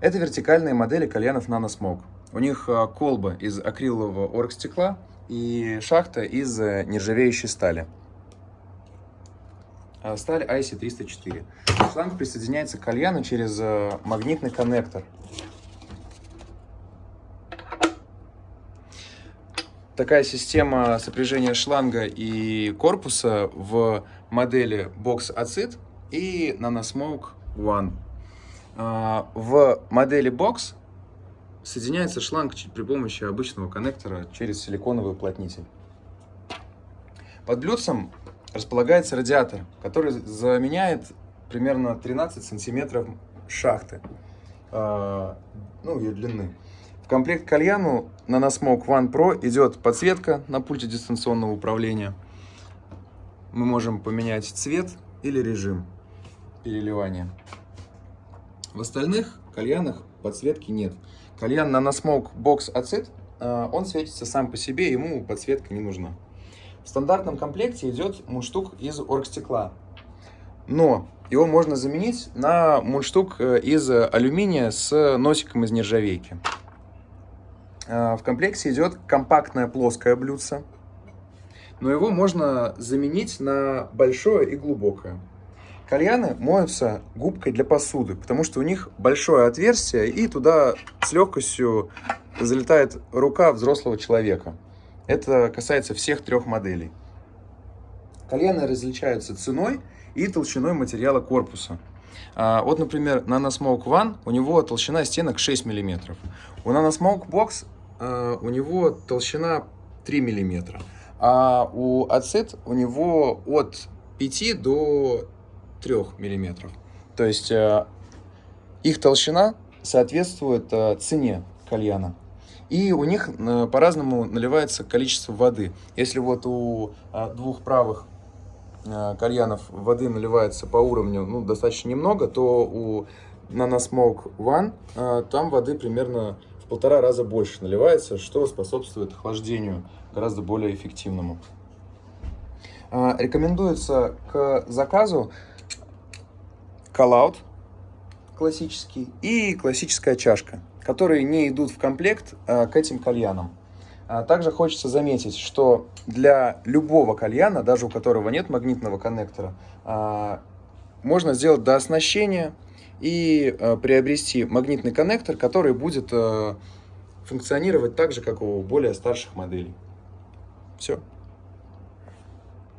Это вертикальные модели кальянов NanoSmoke. У них а, колба из акрилового оргстекла и шахта из э, нержавеющей стали. А, сталь IC304. Шланг присоединяется к кальяну через э, магнитный коннектор. Такая система сопряжения шланга и корпуса в модели Box Acid и NanoSmoke One. А, в модели Box соединяется шланг при помощи обычного коннектора через силиконовый уплотнитель. Под блюдцем располагается радиатор, который заменяет примерно 13 сантиметров шахты, а, ну, ее длины. В комплект кальяну на Nasmoke One Pro идет подсветка на пульте дистанционного управления. Мы можем поменять цвет или режим переливания. В остальных кальянах подсветки нет. Кальян на Nasmoke Box Acid, он светится сам по себе, ему подсветка не нужна. В стандартном комплекте идет мундштук из оргстекла. Но его можно заменить на мундштук э, из алюминия с носиком из нержавейки. А, в комплекте идет компактное плоское блюдце, но его можно заменить на большое и глубокое. Кальяны моются губкой для посуды, потому что у них большое отверстие, и туда с легкостью залетает рука взрослого человека. Это касается всех трех моделей. Кальяны различаются ценой и толщиной материала корпуса. А, вот, например, NanoSmoke One, у него толщина стенок 6 мм. У NanoSmoke Box а, у него толщина 3 мм. А у Acid у него от 5 до 3 мм. То есть а, их толщина соответствует цене кальяна. И у них по-разному наливается количество воды. Если вот у двух правых кальянов воды наливается по уровню ну, достаточно немного, то у NanoSmoke One там воды примерно в полтора раза больше наливается, что способствует охлаждению гораздо более эффективному. Рекомендуется к заказу коллаут классический и классическая чашка, которые не идут в комплект а, к этим кальянам. А, также хочется заметить, что для любого кальяна, даже у которого нет магнитного коннектора, можно сделать дооснащение и приобрести магнитный коннектор, который будет функционировать так же, как у более старших моделей. Все.